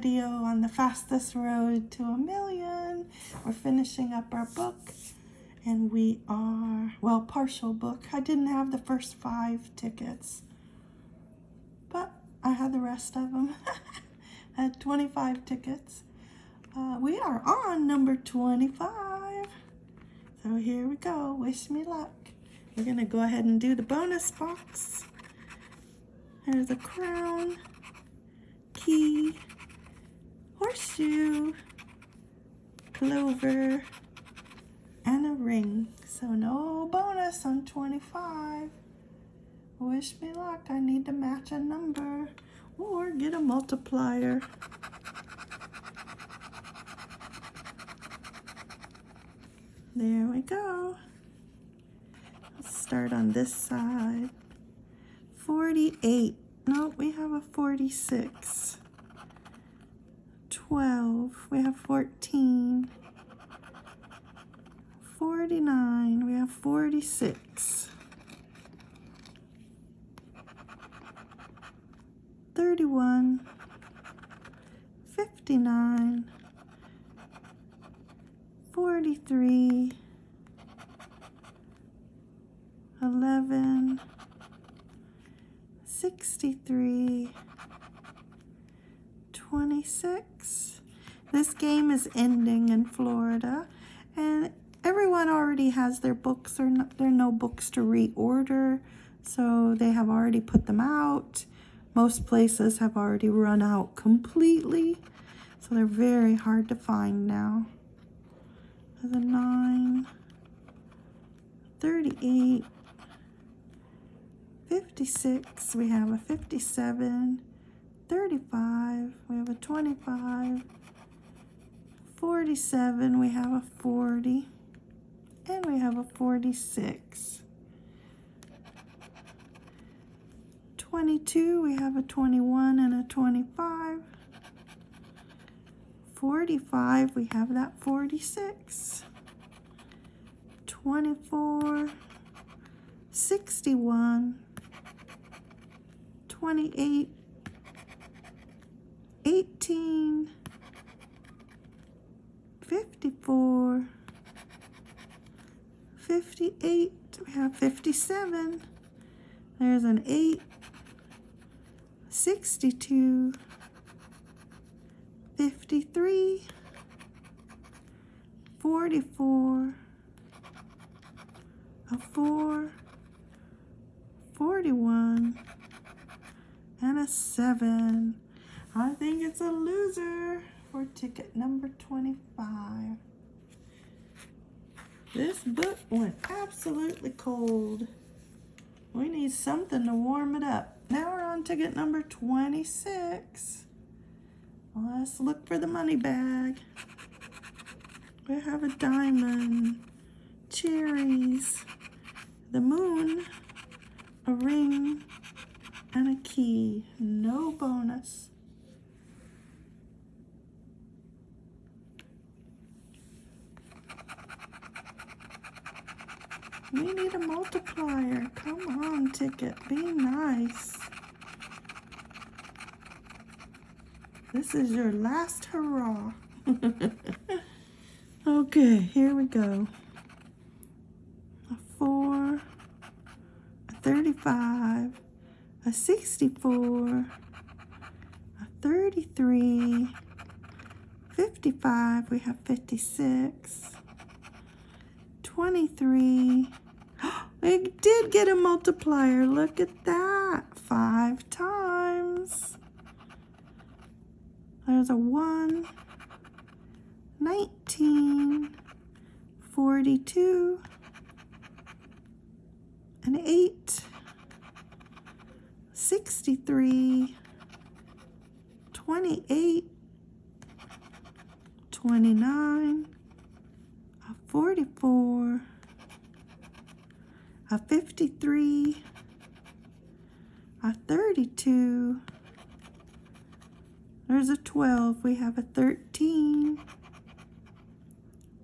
video on the fastest road to a million. We're finishing up our book and we are, well, partial book. I didn't have the first five tickets, but I had the rest of them. I had 25 tickets. Uh, we are on number 25. So here we go. Wish me luck. We're going to go ahead and do the bonus box. There's a crown, key, horseshoe, clover, and a ring. So no bonus on 25. Wish me luck. I need to match a number or get a multiplier. There we go. Let's start on this side. 48. No, we have a 46. 12. We have 14. 49. We have 46. 31. 59. 43. 11. 63. 26. This game is ending in Florida and everyone already has their books or no, there are no books to reorder so they have already put them out most places have already run out completely so they're very hard to find now a 9 38 56 we have a 57 35 we have a 25 47 we have a 40 and we have a 46. 22, we have a 21 and a 25. 45, we have that 46. 24, 61, 28, 18, 54, 58. We have 57. There's an 8. 62. 53. 44. A 4. 41. And a 7. I think it's a loser for ticket number 25. This book went absolutely cold. We need something to warm it up. Now we're on ticket number 26. Let's look for the money bag. We have a diamond, cherries, the moon, a ring, and a key. No bonus. We need a multiplier. Come on, ticket. Be nice. This is your last hurrah. okay, here we go. A 4, a 35, a 64, a 33, 55, we have 56, 23. We did get a multiplier. Look at that. Five times. There's a 1, 19, 42, an 8, 63, 28, 29, a 44, a 53, a 32, there's a 12, we have a 13,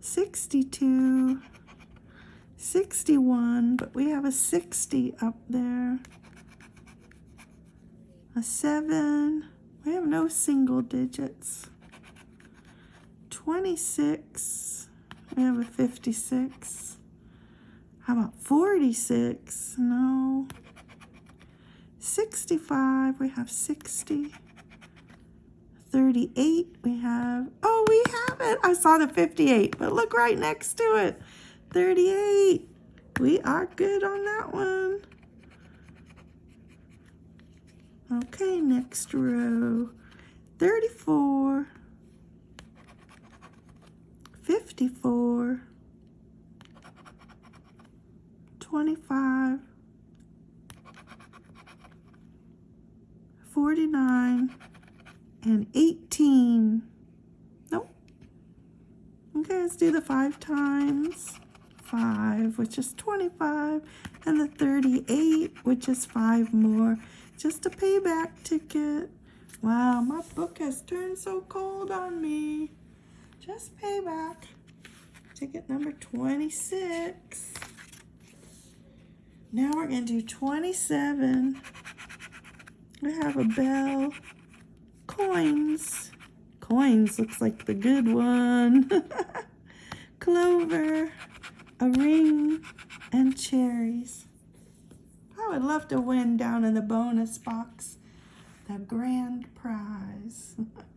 62, 61, but we have a 60 up there, a 7, We have no single digits. 26. We have a 56. How about 46? No. 65. We have 60. 38. We have, oh, we have it. I saw the 58, but look right next to it. 38. We are good on that one. Okay, next row. 34. 54, 25, 49, and 18. Nope. Okay, let's do the five times. 5, which is 25, and the 38, which is 5 more. Just a payback ticket. Wow, my book has turned so cold on me. Just payback. Ticket number 26. Now we're going to do 27. We have a bell. Coins. Coins looks like the good one. Clover. A ring. And cherries. I would love to win down in the bonus box the grand prize.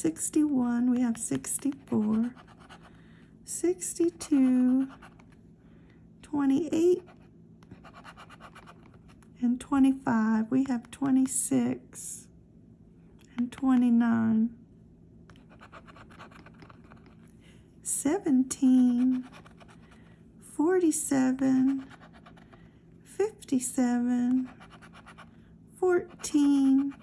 61, we have 64, 62, 28, and 25. We have 26 and 29, 17, 47, 57, 14,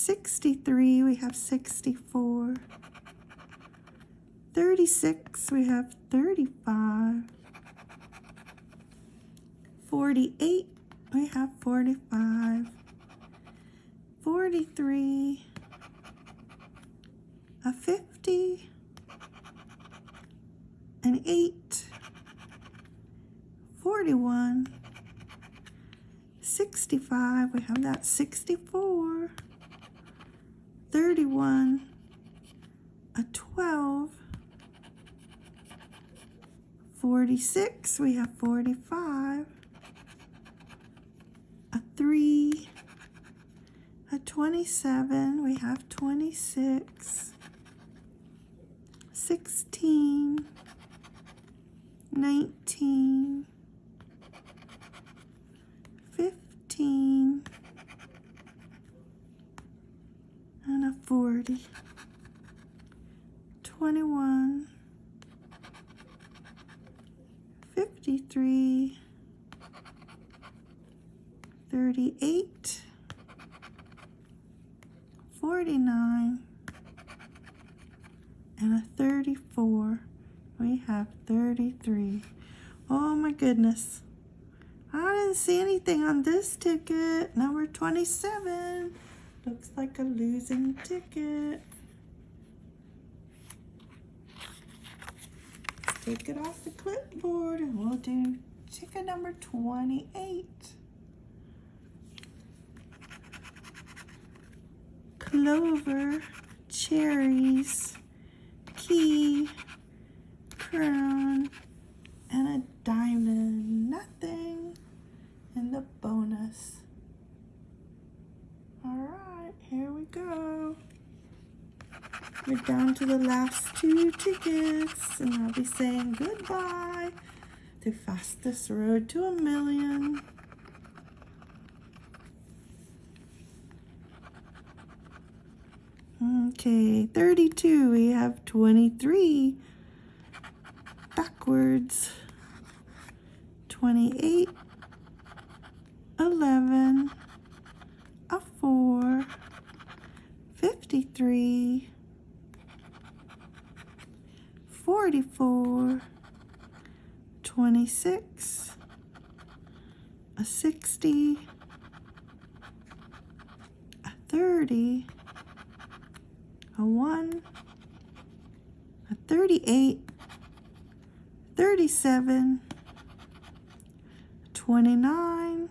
63, we have 64. 36, we have 35. 48, we have 45. 43, a 50, an 8, 41, 65, we have that 64. 31, a 12, 46, we have 45, a 3, a 27, we have 26, 16, 19, 30, 21, 53, 38, 49, and a 34. We have 33. Oh my goodness. I didn't see anything on this ticket. Number 27. Looks like a losing ticket. Take it off the clipboard and we'll do ticket number 28. Clover, cherries, key, crown, and a diamond. Nothing in the bonus. All right, here we go. We're down to the last two tickets, and I'll be saying goodbye. The fastest road to a million. Okay, 32, we have 23. Backwards. 28. 11 a 4, 53, 44, 26, a 60, a 30, a 1, a 38, 37, 29,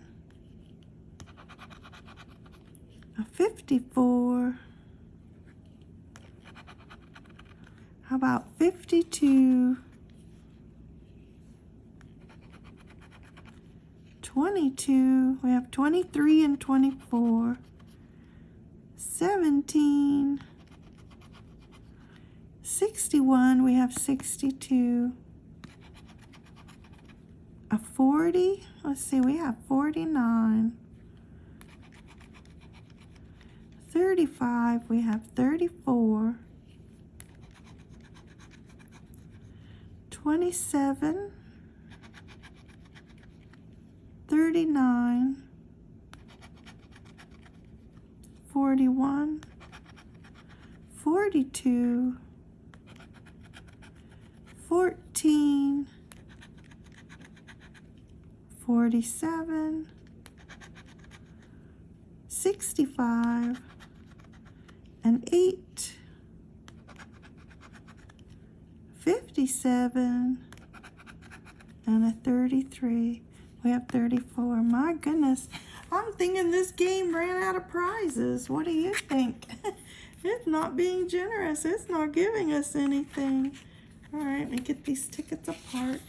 a 54, how about 52, 22, we have 23 and 24, 17, 61, we have 62, a 40, let's see, we have 49, 35, we have 34, 27, 39, 41, 42, 14, 47, 65, and 8, 57, and a 33. We have 34. My goodness. I'm thinking this game ran out of prizes. What do you think? it's not being generous. It's not giving us anything. All right, let me get these tickets apart.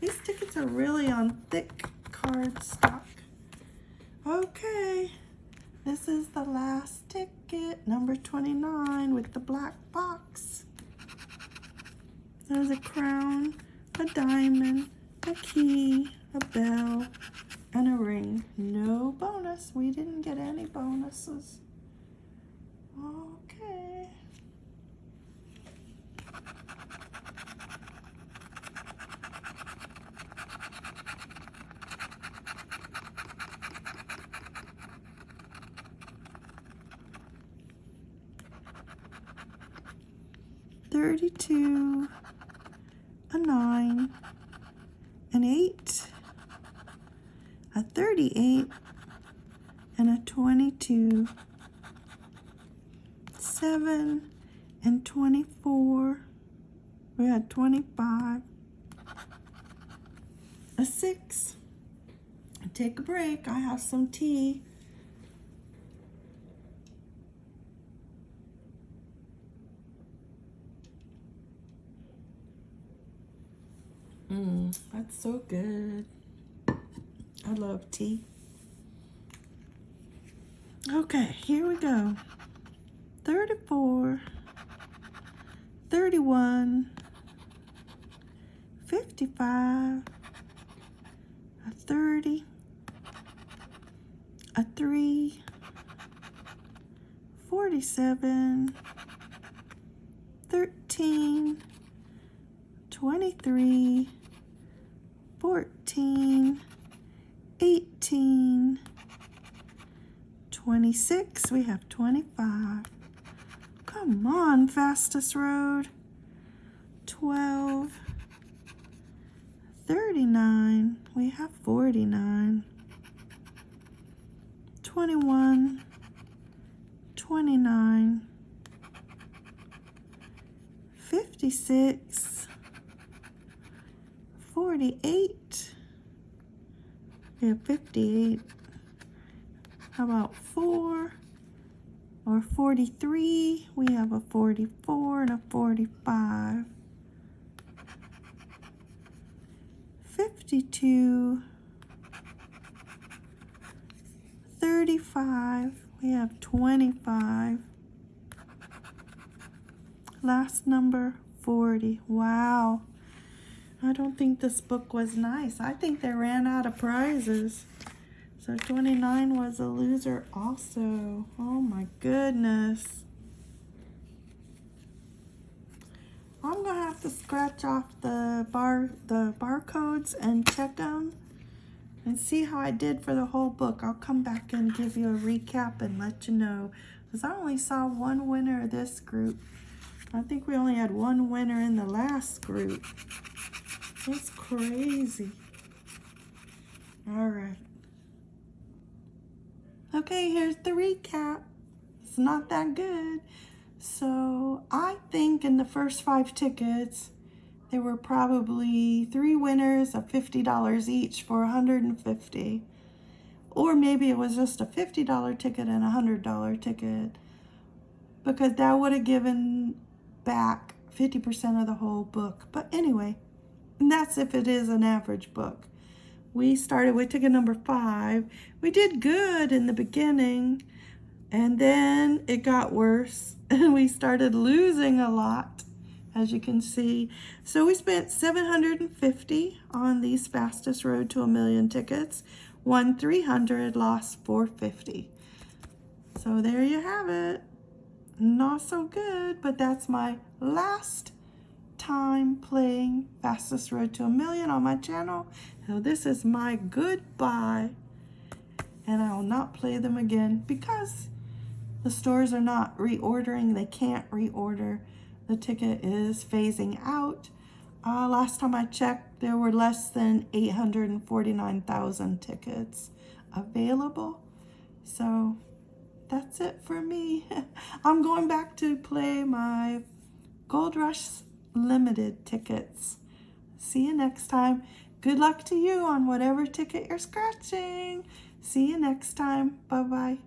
These tickets are really on thick card stock. Okay, this is the last ticket, number 29 with the black box. There's a crown, a diamond, a key, a bell, and a ring. No bonus. We didn't get any bonuses. Oh, 32, a 9, an 8, a 38, and a 22, 7, and 24. We had 25, a 6. Take a break. I have some tea. Mmm, that's so good. I love tea. Okay, here we go. 34, 31, 55, a 30, a 3, 47, 13, 23, 14, 18, 26, we have 25. Come on, fastest road. 12, 39, we have 49. 21, 29, 56, 48, we have 58. How about 4 or 43? We have a 44 and a 45. 52. 35. We have 25. Last number 40. Wow. I don't think this book was nice. I think they ran out of prizes. So 29 was a loser also. Oh my goodness. I'm gonna have to scratch off the bar the barcodes and check them and see how I did for the whole book. I'll come back and give you a recap and let you know. Because I only saw one winner of this group. I think we only had one winner in the last group. It's crazy. All right. Okay, here's the recap. It's not that good. So I think in the first five tickets, there were probably three winners of $50 each for 150 Or maybe it was just a $50 ticket and a $100 ticket because that would have given back 50% of the whole book. But anyway, and that's if it is an average book. We started we took a number five. We did good in the beginning, and then it got worse, and we started losing a lot, as you can see. So we spent 750 on these fastest road to a million tickets, won 300, lost 450. So there you have it. Not so good, but that's my last time playing Fastest Road to a Million on my channel. So this is my goodbye. And I will not play them again because the stores are not reordering. They can't reorder. The ticket is phasing out. Uh, last time I checked, there were less than 849,000 tickets available. So that's it for me. I'm going back to play my Gold Rush limited tickets. See you next time. Good luck to you on whatever ticket you're scratching. See you next time. Bye-bye.